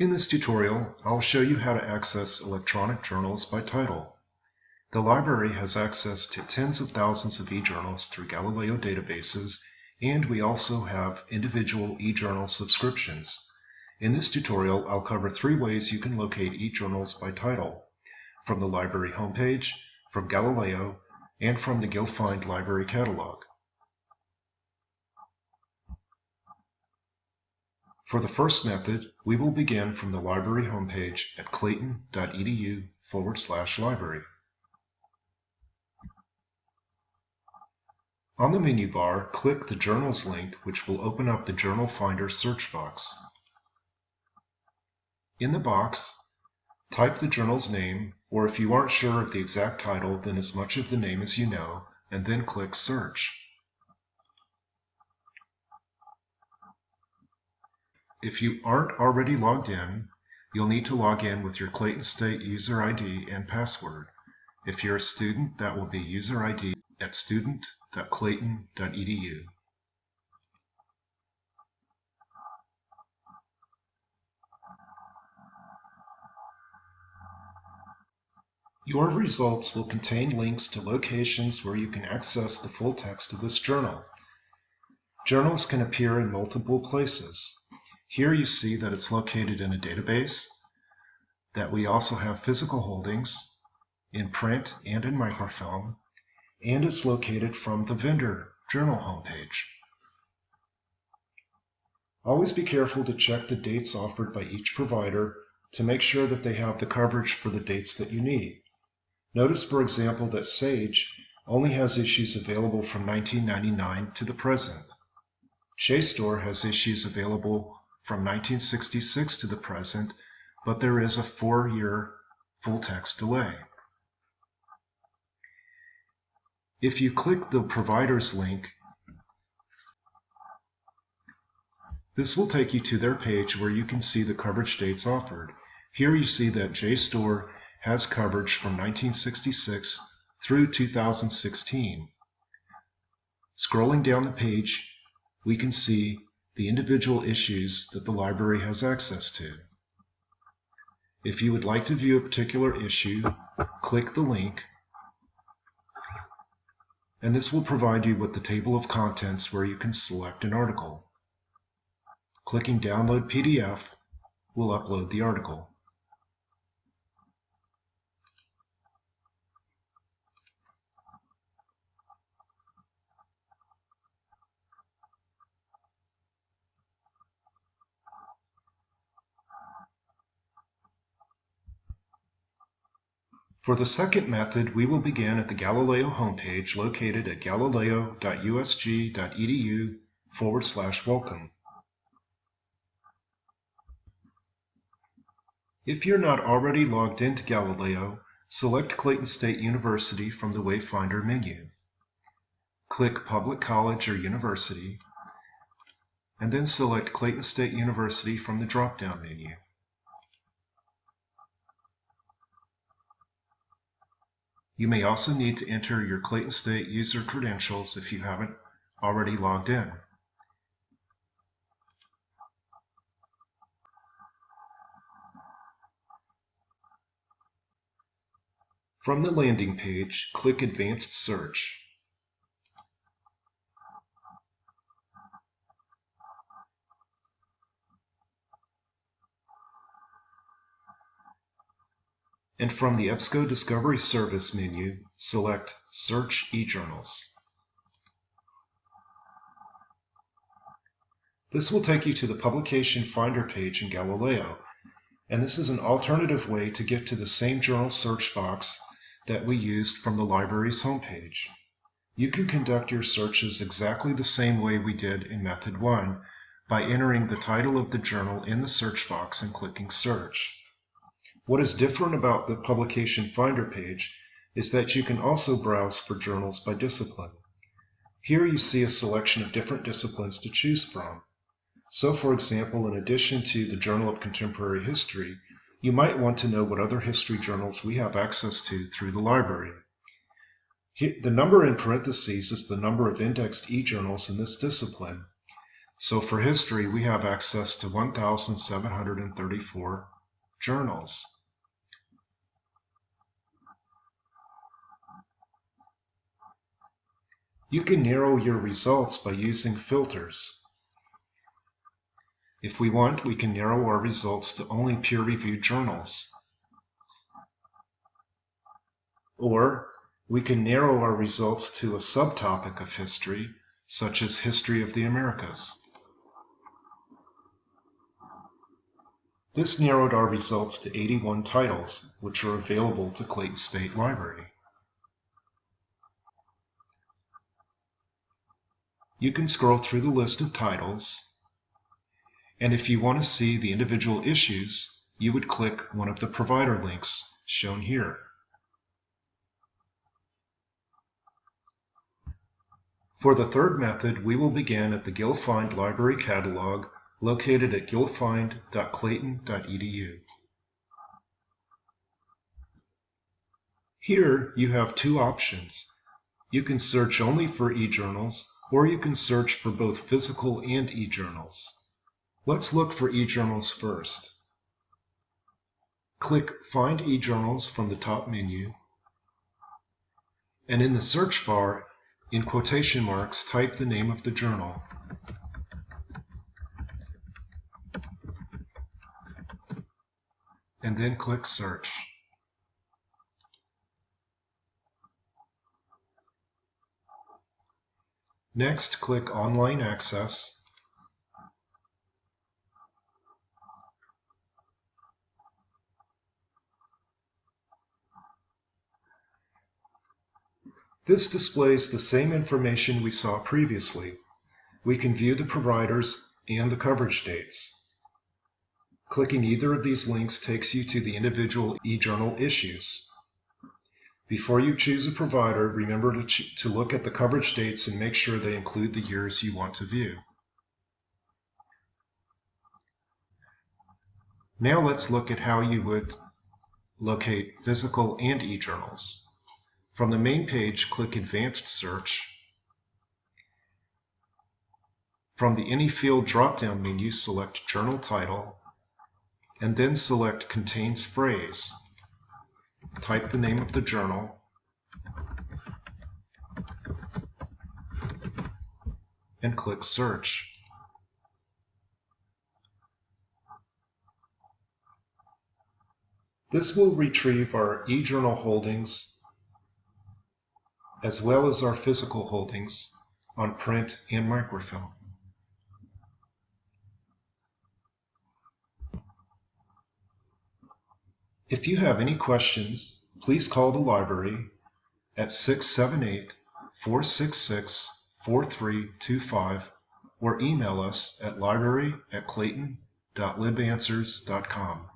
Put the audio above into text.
In this tutorial, I'll show you how to access electronic journals by title. The library has access to tens of thousands of e-journals through Galileo databases, and we also have individual e-journal subscriptions. In this tutorial, I'll cover three ways you can locate e-journals by title, from the library homepage, from Galileo, and from the GilFind library catalog. For the first method, we will begin from the library homepage at clayton.edu forward slash library. On the menu bar, click the Journals link, which will open up the Journal Finder search box. In the box, type the journal's name, or if you aren't sure of the exact title, then as much of the name as you know, and then click Search. If you aren't already logged in, you'll need to log in with your Clayton State user ID and password. If you're a student, that will be user ID at student.clayton.edu. Your results will contain links to locations where you can access the full text of this journal. Journals can appear in multiple places. Here you see that it's located in a database, that we also have physical holdings in print and in microfilm, and it's located from the vendor journal homepage. Always be careful to check the dates offered by each provider to make sure that they have the coverage for the dates that you need. Notice, for example, that Sage only has issues available from 1999 to the present. JSTOR has issues available from 1966 to the present, but there is a four-year full-text delay. If you click the provider's link, this will take you to their page where you can see the coverage dates offered. Here you see that JSTOR has coverage from 1966 through 2016. Scrolling down the page, we can see the individual issues that the library has access to. If you would like to view a particular issue, click the link, and this will provide you with the table of contents where you can select an article. Clicking Download PDF will upload the article. For the second method, we will begin at the Galileo homepage located at galileo.usg.edu forward slash welcome. If you're not already logged into Galileo, select Clayton State University from the Wayfinder menu. Click Public College or University, and then select Clayton State University from the drop-down menu. You may also need to enter your Clayton State user credentials if you haven't already logged in. From the landing page, click Advanced Search. And from the EBSCO Discovery Service menu, select Search eJournals. This will take you to the Publication Finder page in Galileo, and this is an alternative way to get to the same journal search box that we used from the library's homepage. You can conduct your searches exactly the same way we did in Method 1 by entering the title of the journal in the search box and clicking Search. What is different about the Publication Finder page is that you can also browse for journals by discipline. Here you see a selection of different disciplines to choose from. So for example, in addition to the Journal of Contemporary History, you might want to know what other history journals we have access to through the library. the number in parentheses is the number of indexed e-journals in this discipline. So for history, we have access to 1,734 journals. You can narrow your results by using filters. If we want, we can narrow our results to only peer-reviewed journals. Or we can narrow our results to a subtopic of history, such as History of the Americas. This narrowed our results to 81 titles, which are available to Clayton State Library. You can scroll through the list of titles, and if you want to see the individual issues, you would click one of the provider links shown here. For the third method, we will begin at the Gilfind Library Catalog located at gilfind.clayton.edu. Here you have two options. You can search only for e-journals or you can search for both physical and e-journals. Let's look for e-journals first. Click Find e-journals from the top menu, and in the search bar, in quotation marks, type the name of the journal. And then click Search. Next, click Online Access. This displays the same information we saw previously. We can view the providers and the coverage dates. Clicking either of these links takes you to the individual eJournal issues. Before you choose a provider, remember to, to look at the coverage dates and make sure they include the years you want to view. Now let's look at how you would locate physical and e-journals. From the main page, click Advanced Search. From the Any Field drop-down menu, select Journal Title, and then select Contains Phrase type the name of the journal, and click Search. This will retrieve our eJournal holdings as well as our physical holdings on print and microfilm. If you have any questions, please call the library at 678 466 4325 or email us at library at clayton.libanswers.com.